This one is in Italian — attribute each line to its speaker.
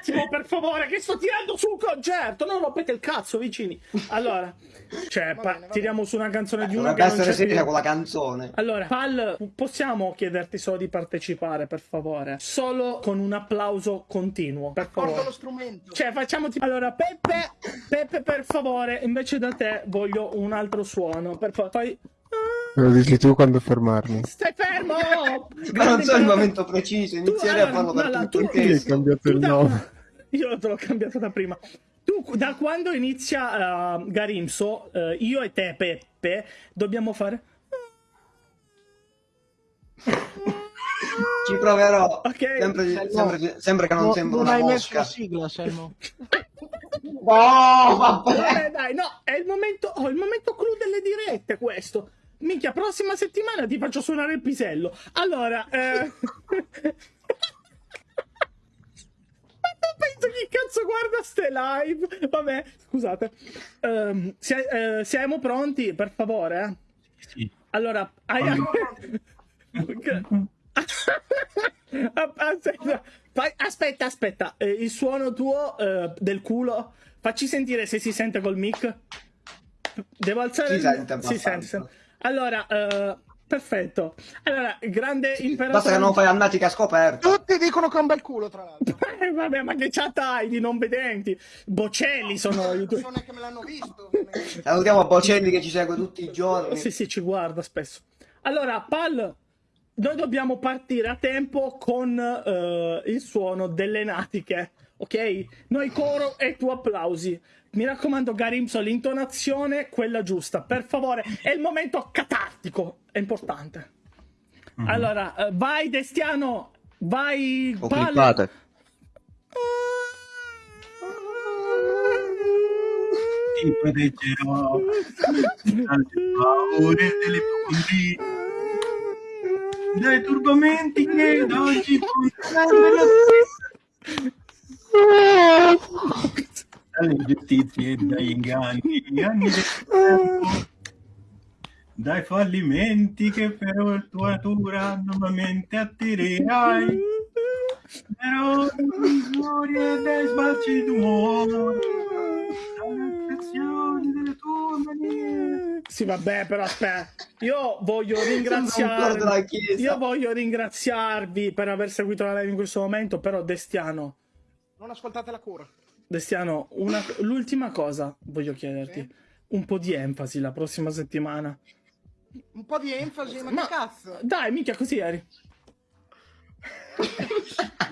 Speaker 1: attimo, per favore, che sto tirando su un concerto. Non rompete il cazzo, vicini. Allora, cioè,
Speaker 2: Va bene, va
Speaker 1: tiriamo su una canzone di uno
Speaker 3: Dovrebbe
Speaker 1: che non
Speaker 3: essere
Speaker 1: c'è
Speaker 3: seria
Speaker 1: più.
Speaker 3: con la canzone.
Speaker 1: Allora, Pal, possiamo chiederti solo di partecipare, per favore? Solo con un applauso continuo, per
Speaker 2: Porto lo
Speaker 1: favore.
Speaker 2: strumento.
Speaker 1: Cioè, facciamo tipo... Allora, Peppe, Peppe, per favore, invece da te voglio un altro suono. Per favore, fai...
Speaker 4: Me lo dici tu quando fermarmi.
Speaker 1: Stai!
Speaker 3: Ma non so il momento preciso, inizierei a farlo per
Speaker 1: allora,
Speaker 3: tutto
Speaker 1: tu-
Speaker 3: il testo.
Speaker 4: cambiato
Speaker 1: Tu
Speaker 4: il
Speaker 1: da-
Speaker 4: nome?
Speaker 1: Io te l'ho cambiato da prima. Tu, da quando inizia uh, Garimso, eh, io e te, Peppe, dobbiamo fare...
Speaker 3: Ci proverò.
Speaker 1: Ok.
Speaker 3: Sempre,
Speaker 2: Selmo.
Speaker 3: sempre- sempre che non
Speaker 2: No,
Speaker 3: sembra
Speaker 2: non
Speaker 3: una
Speaker 2: hai messo la
Speaker 3: mosca.
Speaker 2: sigla, Selmo.
Speaker 3: Oh, vabbè.
Speaker 1: Vabbè, dai, no, è il momento, oh, il momento clou delle dirette questo. Minchia, prossima settimana ti faccio suonare il pisello. Allora, eh... Ma non penso chi cazzo guarda ste live. Vabbè, scusate. Ehm, sia- eh, siamo pronti, per favore? eh?
Speaker 5: Sì.
Speaker 1: Allora, hai... aspetta, aspetta, aspetta. Eh, il suono tuo eh, del culo, facci sentire se si sente col mic. Devo alzare
Speaker 3: Si
Speaker 1: il- si sente, si sente. Allora, eh, perfetto. Allora, grande imperatore.
Speaker 3: Basta che non fai annatica scoperta.
Speaker 2: Tutti dicono che è un bel culo, tra l'altro.
Speaker 1: Eh, Vabbè, ma che chat hai di non vedenti? Bocelli sono i tuoi.
Speaker 2: Persone che me l'hanno visto.
Speaker 3: Salutiamo Bocelli che ci segue tutti i giorni.
Speaker 1: Sì, sì, ci guarda spesso. Allora, Pal, noi dobbiamo partire a tempo con eh, il suono delle natiche, ok? Noi coro e tu applausi. Mi raccomando, Garimso, l'intonazione, quella giusta. Per favore, è il momento catartico, è importante. Allora, eh, vai Destiano, vai
Speaker 3: Ho
Speaker 1: Pal.
Speaker 3: clippate.
Speaker 5: Ti proteggerò dalle paure delle dai turbamenti che da oggi porteranno dalle ingiustizie e dagli inganni anni del dai fallimenti che per tua natura nuovamente attirerai. Però glorie dai sbalzi d'umore. Dalle affezioni delle tue manie
Speaker 1: Sì, vabbè, però aspetta. Io voglio ringraziarvi. Io voglio ringraziarvi per aver seguito la live in questo momento, però Destiano,
Speaker 2: Non ascoltate la cura.
Speaker 1: Destiano, una- l'ultima cosa voglio chiederti.
Speaker 2: Sì?
Speaker 1: Un po' di enfasi la prossima settimana.
Speaker 2: Un po' di enfasi, ma,
Speaker 1: Ma-
Speaker 2: che cazzo?
Speaker 1: Dai, mica così eri.